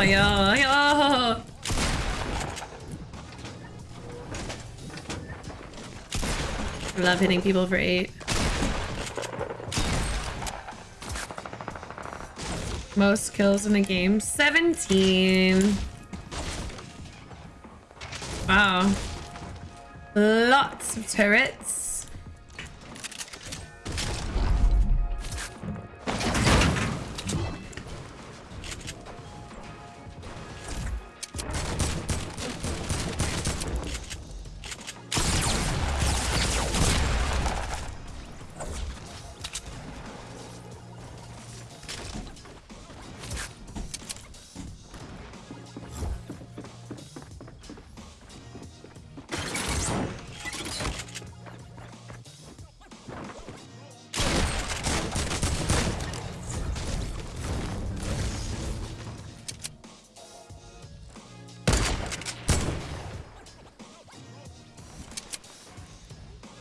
Yo, yo. I love hitting people for eight. Most kills in a game, 17. Wow. Lots of turrets.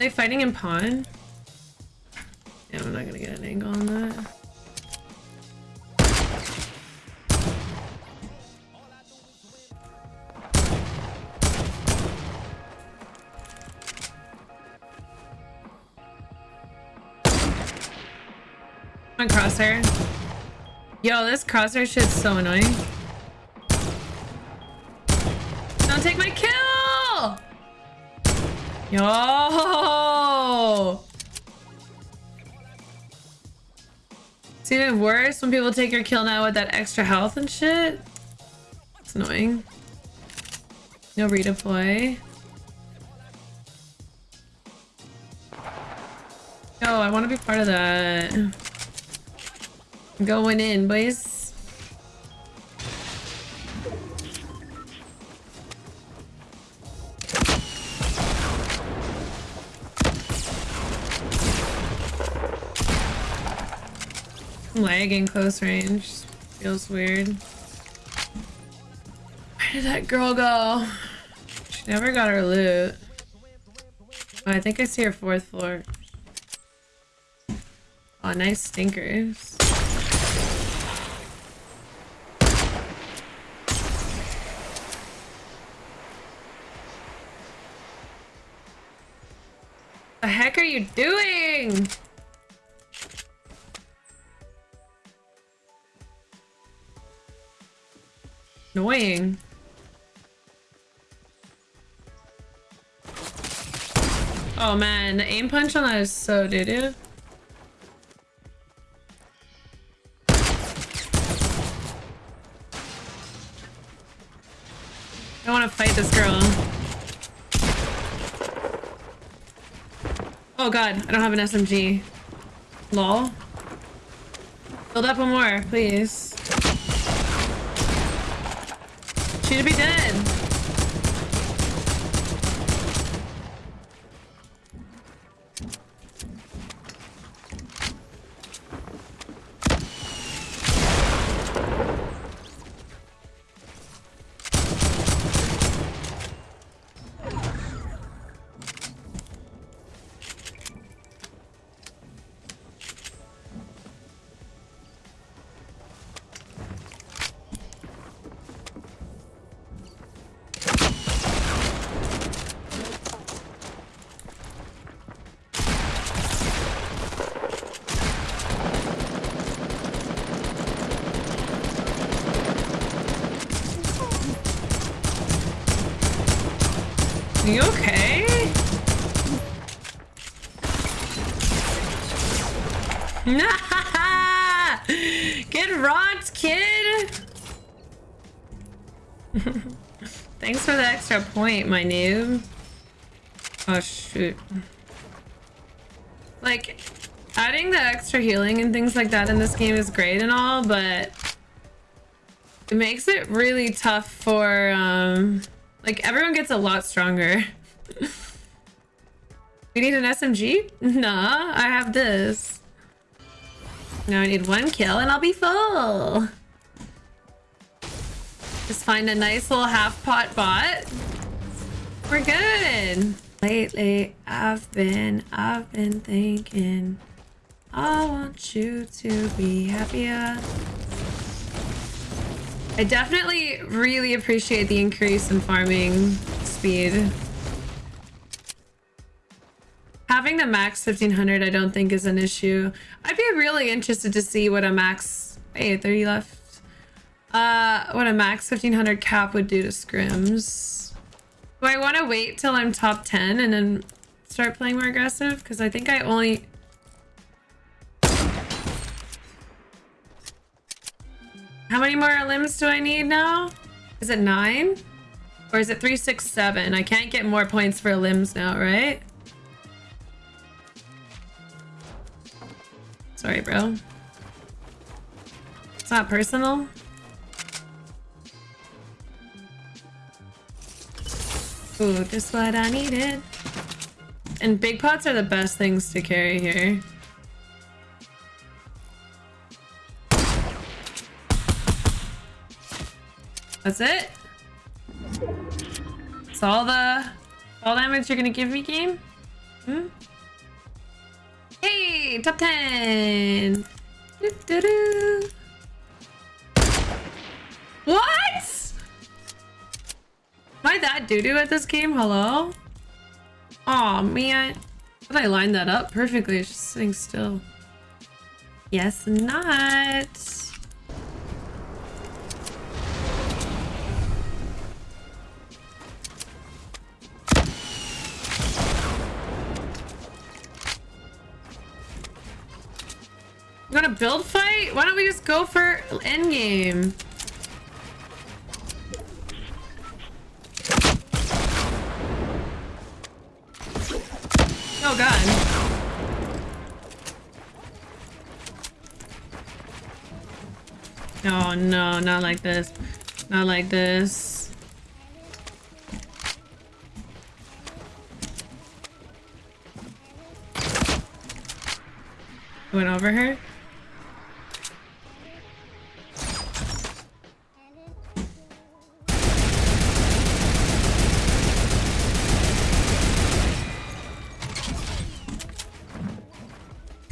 They fighting in pawn? Yeah, I'm not gonna get an angle on that. On crosshair. Yo, this crosshair shit's so annoying. Don't take my kill! Yo! It's even worse when people take your kill now with that extra health and shit. It's annoying. No redeploy. Yo, I want to be part of that. Going in, boys. Lagging close range. Feels weird. Where did that girl go? She never got her loot. Oh, I think I see her fourth floor. Oh, nice stinkers. The heck are you doing? Annoying. Oh man, the aim punch on that is so doo-doo. I want to fight this girl. Oh god, I don't have an SMG. Lol. Build up one more, please. She should be dead. Get rocked, kid! Thanks for the extra point, my noob. Oh, shoot. Like, adding the extra healing and things like that in this game is great and all, but it makes it really tough for, um, like, everyone gets a lot stronger. we need an SMG? Nah, I have this. Now I need one kill and I'll be full. Just find a nice little half pot bot. We're good. Lately, I've been, I've been thinking, I want you to be happier. I definitely really appreciate the increase in farming speed. Having the max 1500 I don't think is an issue. I'd be really interested to see what a max... Hey, 30 left. Uh, what a max 1500 cap would do to scrims. Do I want to wait till I'm top 10 and then start playing more aggressive? Because I think I only... How many more limbs do I need now? Is it nine? Or is it three, six, seven? I can't get more points for limbs now, right? Sorry, bro. It's not personal. Ooh, just what I needed. And big pots are the best things to carry here. That's it? It's all the all damage you're gonna give me, game? Hmm? Top 10! Doo -doo -doo. What? Am I that doo-doo at this game? Hello? oh, man. But I lined that up perfectly. It's just sitting still. Yes, not. Build fight? Why don't we just go for endgame? Oh god. Oh no, not like this. Not like this. Went over her?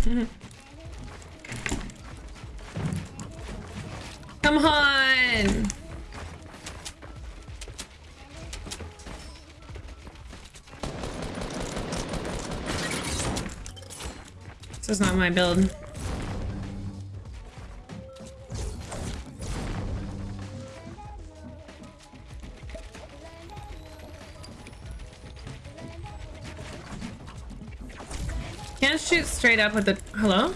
Come on! This is not my build. Can't shoot straight up with the... Hello?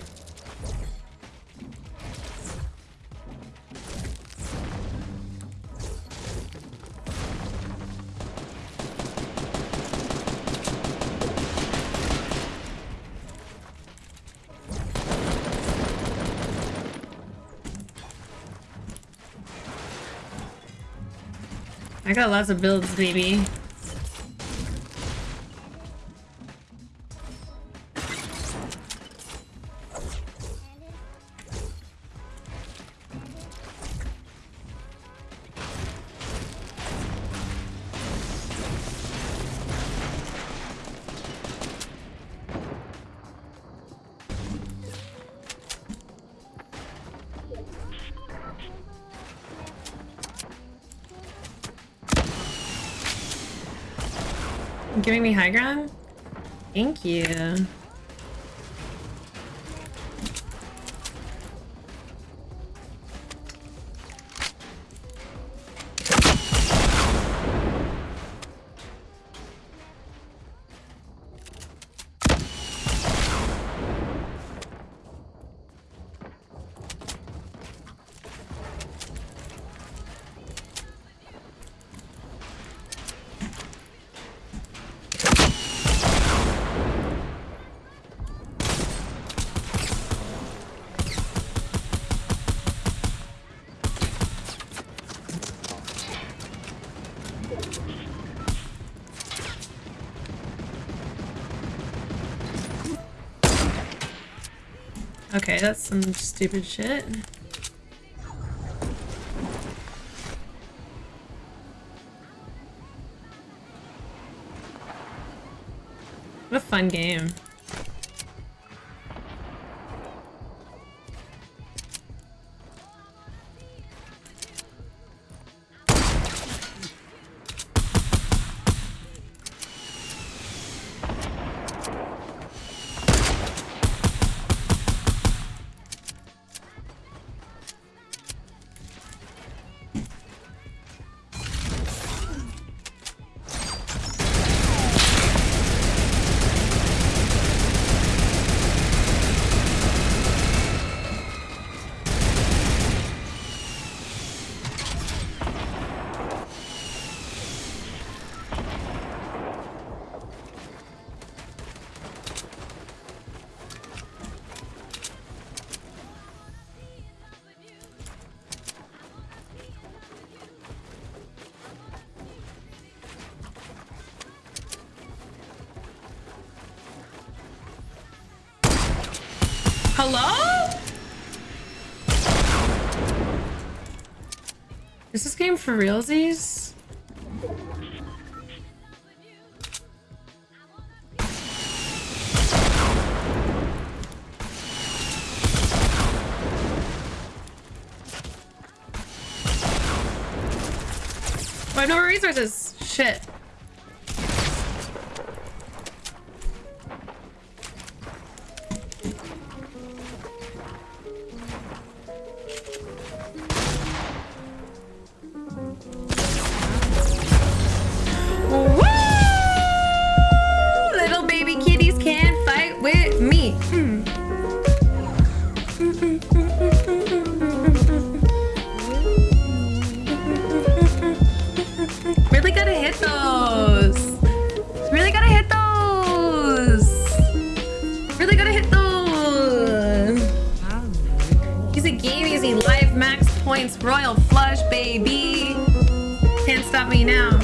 I got lots of builds, baby. Giving me high ground? Thank you. Okay, that's some stupid shit. What a fun game. Hello? Is this game for realsies? I have no resources. Shit. Royal flush, baby. Can't stop me now.